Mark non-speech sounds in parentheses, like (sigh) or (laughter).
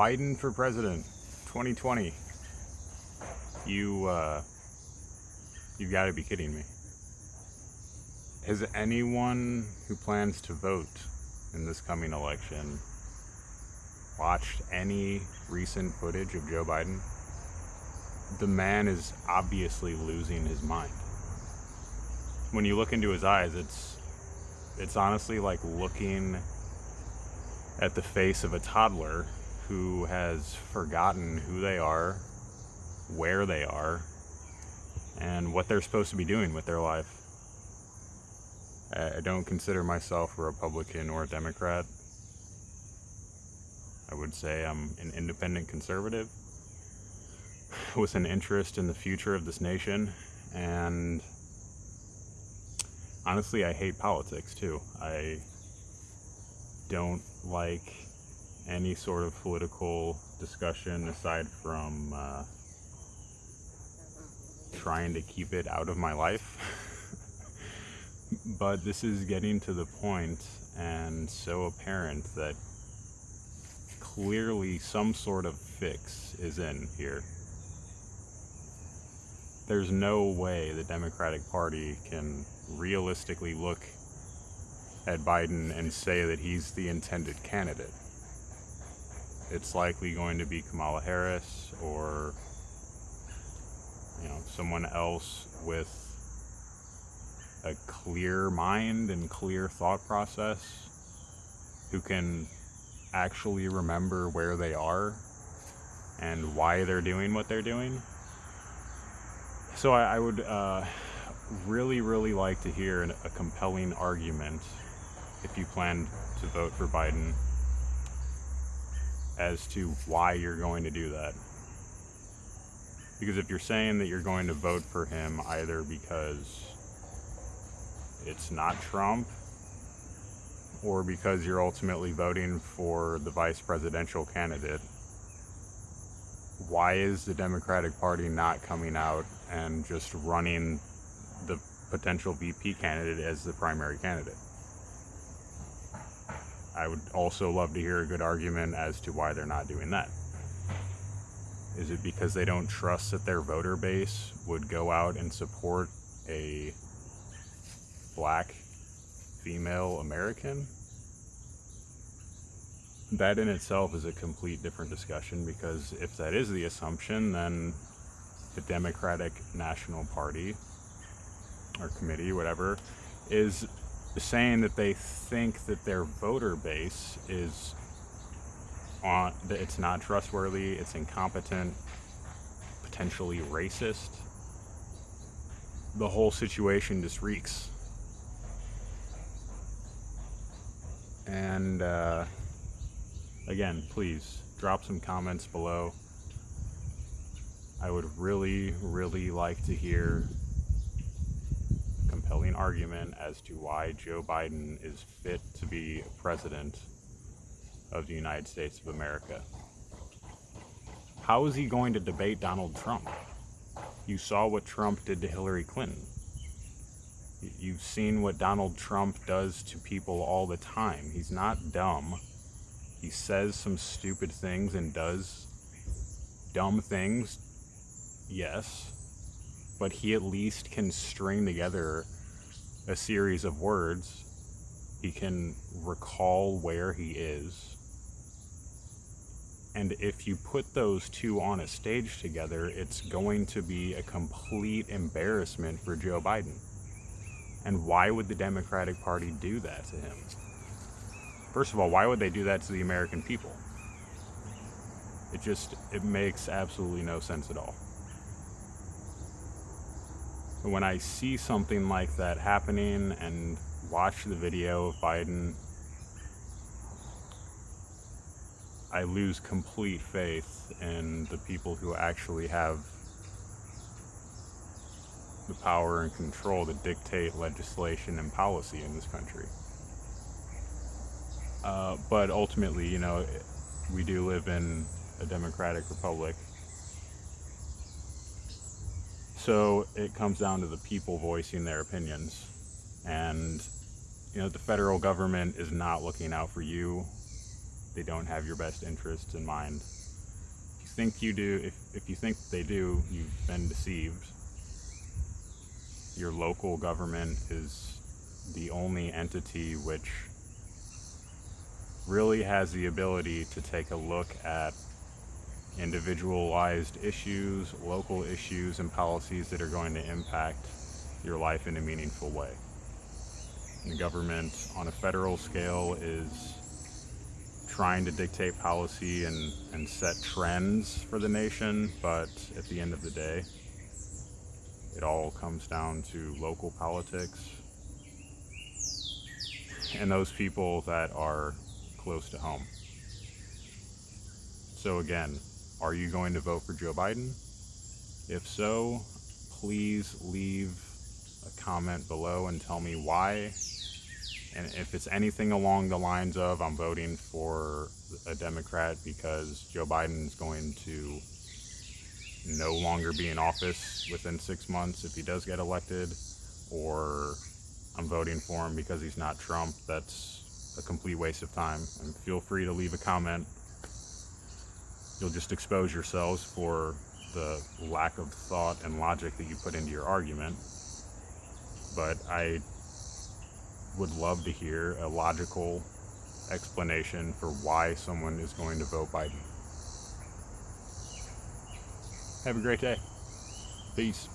Biden for president 2020. You, uh, you gotta be kidding me. Has anyone who plans to vote in this coming election watched any recent footage of Joe Biden? The man is obviously losing his mind. When you look into his eyes, it's it's honestly like looking at the face of a toddler who has forgotten who they are, where they are, and what they're supposed to be doing with their life. I don't consider myself a Republican or a Democrat. I would say I'm an independent conservative (laughs) with an interest in the future of this nation. And honestly, I hate politics too. I don't like any sort of political discussion aside from uh, trying to keep it out of my life. (laughs) but this is getting to the point and so apparent that clearly some sort of fix is in here. There's no way the Democratic Party can realistically look at Biden and say that he's the intended candidate. It's likely going to be Kamala Harris or you know someone else with a clear mind and clear thought process who can actually remember where they are and why they're doing what they're doing. So I, I would uh, really, really like to hear a compelling argument if you plan to vote for Biden as to why you're going to do that. Because if you're saying that you're going to vote for him either because it's not Trump or because you're ultimately voting for the vice presidential candidate, why is the Democratic Party not coming out and just running the potential VP candidate as the primary candidate? I would also love to hear a good argument as to why they're not doing that. Is it because they don't trust that their voter base would go out and support a black female American? That in itself is a complete different discussion because if that is the assumption, then the Democratic National Party or committee, whatever, is saying that they think that their voter base is on that it's not trustworthy, it's incompetent, potentially racist. The whole situation just reeks. And uh, again, please drop some comments below. I would really, really like to hear compelling argument as to why Joe Biden is fit to be president of the United States of America. How is he going to debate Donald Trump? You saw what Trump did to Hillary Clinton. You've seen what Donald Trump does to people all the time. He's not dumb. He says some stupid things and does dumb things, yes, but he at least can string together a series of words, he can recall where he is. And if you put those two on a stage together, it's going to be a complete embarrassment for Joe Biden. And why would the Democratic Party do that to him? First of all, why would they do that to the American people? It just, it makes absolutely no sense at all when I see something like that happening and watch the video of Biden, I lose complete faith in the people who actually have the power and control to dictate legislation and policy in this country. Uh, but ultimately, you know, we do live in a democratic republic so it comes down to the people voicing their opinions. And, you know, the federal government is not looking out for you they don't have your best interests in mind. If you think you do, if, if you think they do, you've been deceived. Your local government is the only entity which really has the ability to take a look at individualized issues, local issues, and policies that are going to impact your life in a meaningful way. And the government on a federal scale is trying to dictate policy and, and set trends for the nation, but at the end of the day, it all comes down to local politics and those people that are close to home. So, again, are you going to vote for Joe Biden? If so, please leave a comment below and tell me why. And if it's anything along the lines of I'm voting for a Democrat because Joe Biden is going to no longer be in office within six months if he does get elected, or I'm voting for him because he's not Trump, that's a complete waste of time. And feel free to leave a comment. You'll just expose yourselves for the lack of thought and logic that you put into your argument. But I would love to hear a logical explanation for why someone is going to vote Biden. Have a great day. Peace.